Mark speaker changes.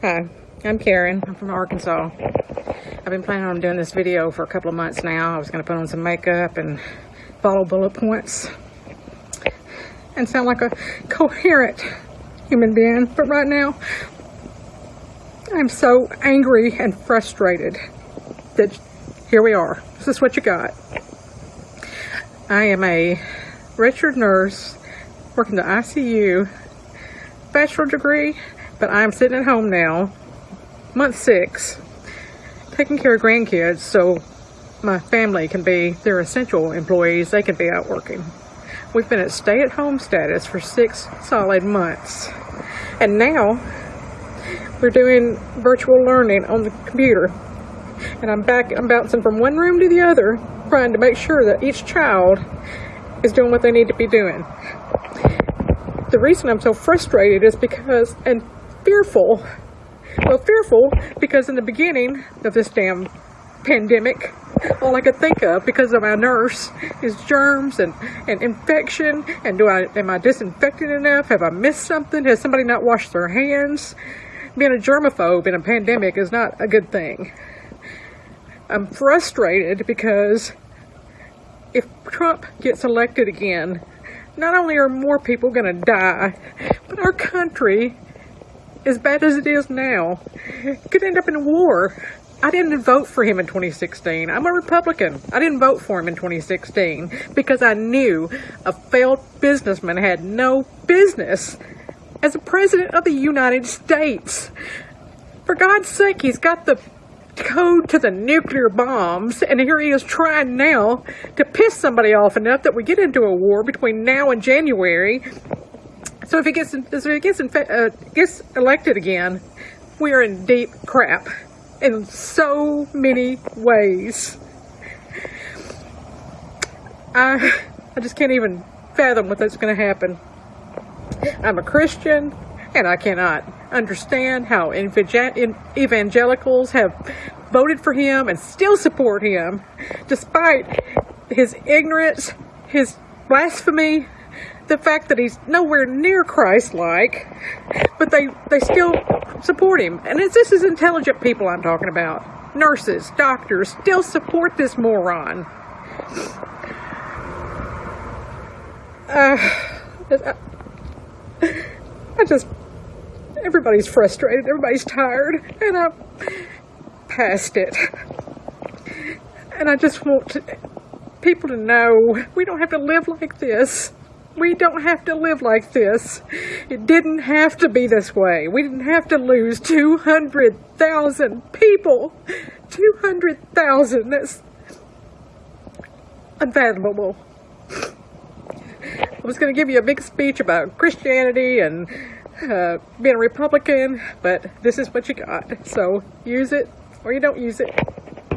Speaker 1: Hi, I'm Karen. I'm from Arkansas. I've been planning on doing this video for a couple of months now. I was going to put on some makeup and follow bullet points and sound like a coherent human being. But right now, I'm so angry and frustrated that here we are. This is what you got. I am a registered nurse working the ICU, bachelor degree, but I'm sitting at home now, month six, taking care of grandkids so my family can be, they're essential employees, they can be out working. We've been at stay-at-home status for six solid months. And now, we're doing virtual learning on the computer. And I'm back, I'm bouncing from one room to the other, trying to make sure that each child is doing what they need to be doing. The reason I'm so frustrated is because, and fearful, well, fearful because in the beginning of this damn pandemic, all I could think of because of my nurse is germs and, and infection and do I am I disinfected enough? Have I missed something? Has somebody not washed their hands? Being a germaphobe in a pandemic is not a good thing. I'm frustrated because if Trump gets elected again, not only are more people going to die, but our country, as bad as it is now, could end up in a war. I didn't vote for him in 2016. I'm a Republican. I didn't vote for him in 2016 because I knew a failed businessman had no business as a president of the United States. For God's sake, he's got the code to the nuclear bombs, and here he is trying now to piss somebody off enough that we get into a war between now and January. So if he gets, if he gets, uh, gets elected again, we are in deep crap in so many ways. I, I just can't even fathom what that's going to happen. I'm a Christian, and I cannot understand how evangelicals have voted for him and still support him despite his ignorance, his blasphemy, the fact that he's nowhere near Christ-like, but they, they still support him. And this is intelligent people I'm talking about. Nurses, doctors, still support this moron. Uh, I just, everybody's frustrated, everybody's tired, and I'm past it. And I just want to, people to know we don't have to live like this. We don't have to live like this. It didn't have to be this way. We didn't have to lose 200,000 people. 200,000. That's unfathomable. I was going to give you a big speech about Christianity and uh, being a Republican, but this is what you got. So use it or you don't use it.